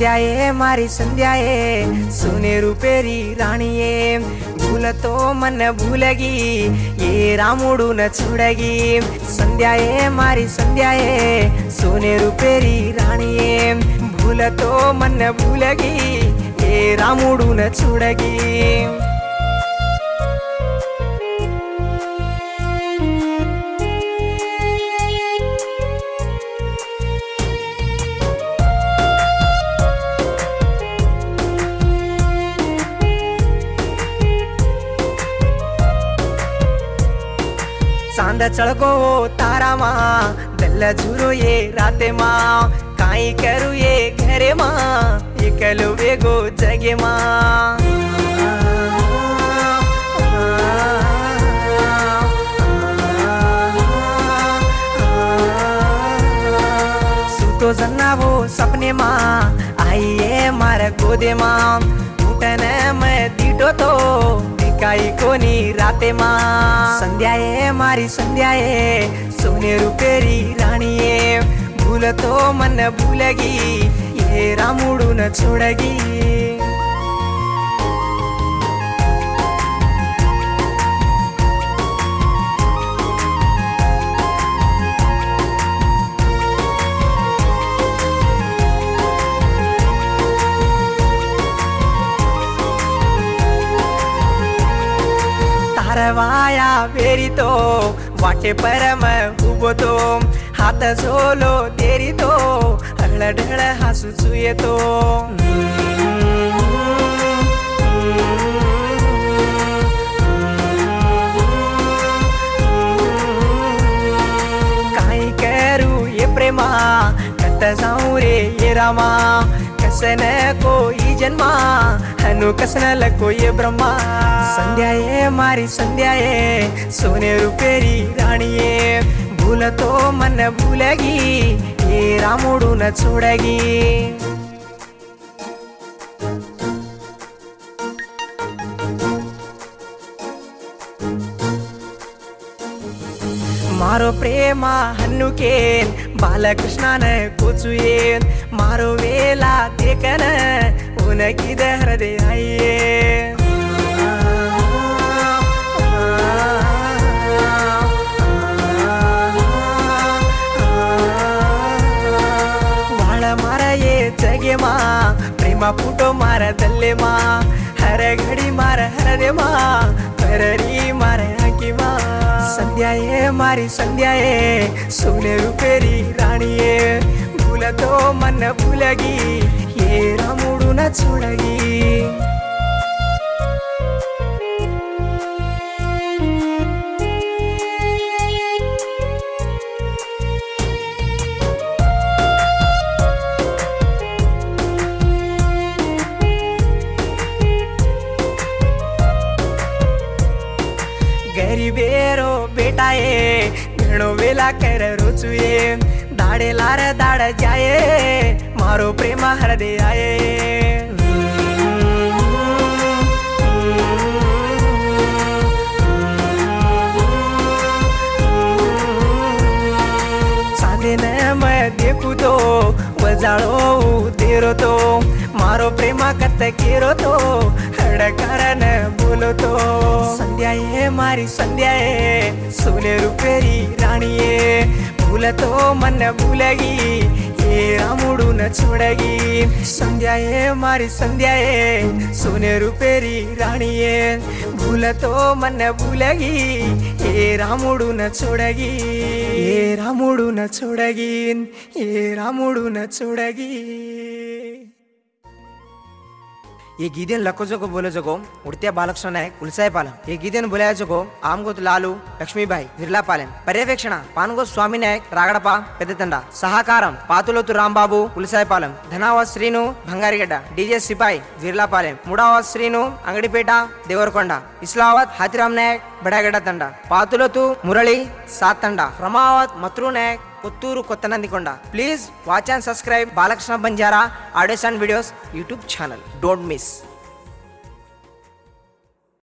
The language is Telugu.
సంధ్యాయే మారి సంధ్యాయే సునేరు పేరి రాణియే. భూలతో మన భూలగి ఏ రాముడు న చూడగి. సంధ్యాయే మారి సంధ్యాయే సోనేరు పేరి రాణియే. భూలతో మన భూలగి ఏ రాముడు న చూడగి. चाँद चढ़गो तारा मा, दल झूरो ये राते मा, काई करू ये घरे मा, ये इकलू बेगो जगे मा। तो जन्ना वो सपने मा आई ये मार गोदे मा टूटने मैं दीटो तो દેખાઈ કોની રાતે માં સંધ્યાએ મારી સંધ્યાએ સોનેરું પેરી રાણીએ ભૂલતો મને ભૂલગી એ રામુડું ન છોડગી वाया फेरितो वाटे परम उभतो हात झोलो तेरितो हळढळ हसूचू येतो काय करू ये प्रेमा? कत जाऊ ఊరే ఏ రామా? కసన కోయి జన్మ? హను కసన కోయ బ్రహ్మ? సంధ్యాయే మారి సంధ్యాయే సోనే రూపేరి రాణియే. భూలతో మన భూలగి ఏ రాముడు చూడగి. మారో ప్రేమ హన్నుకేన్ பாலகிருஷ்ணான கூச்சு ஏன் மாறுவேலா தேக்கன உனக்கித ஹிரதயாயே வாழ மறையே ஜெகேமா பிரேமா புட்டோ மரதல்லேமா हर घडी मार हर रे मा हर री मार हाकी मा। संध्या ये मारी संध्या ये सोने रुपेरी राणी ये भूल तो मन भूलगी ये रामुडून चोडगी। भेटाए भेणो वेला कर रुचवे दाडे लार दाड जाये. मारो प्रेम हृदयाये चांदे न मय देखू तो. वजाळो ಇರುತ್ತೋ ಮಾರೋ ಪ್ರೇಮ ಕತ್ತಕ್ಕಿರುತ್ತೋ ಹಡಕಾರನ ಬೋಲುತ್ತೋ ಸಂಧ್ಯಾಯೇ ಮಾರಿ ಸಂಧ್ಯಾಯೇ ಸೋಲೆ ರೂಪೇರಿ ರಾಣಿಯೇ ಭೂಲತೋ ಮನ್ನ ಭೂಲಗಿ రాముడు నచ్చుడగి సంధ్యాయే మరి సంధ్యాయే సోనేరు పేరి రాణియే. భూలతో మన భూలగి ఏ రాముడు నచ్చుడగి ఏ రాముడు నచ్చుడగి ఏ రాముడు నచ్చుడగి ये गीदेन लको जगो बोलो जगो उड़त्या बालकृष्ण नायक उलसाय पालम ये गीदेन बोलाय जगो आमगोत लालू లక్ష్మీబాయి విర్లాపాలెం పర్యవేక్షణ పానుగో స్వామి నాయక్ రాగడప పెద్దతండ సహకారం పాతులోతు రాంబాబు ఉలిసాయపాలెం ధనావాస్ శ్రీను బంగారిగడ్డ డీజే సిపాయి విర్లాపాలెం మూడవాస్ శ్రీను అంగడిపేట దేవరకొండ ఇస్లావత్ హాతిరామ్ నాయక్ బడాగడ్డ తండ పాతులతు మురళి సాత్ తండ Ramavath మత్రు Naik Puttur Kotha Nandikonda. Please watch and subscribe Balakrishna Banjara audios and videos YouTube channel. Don't miss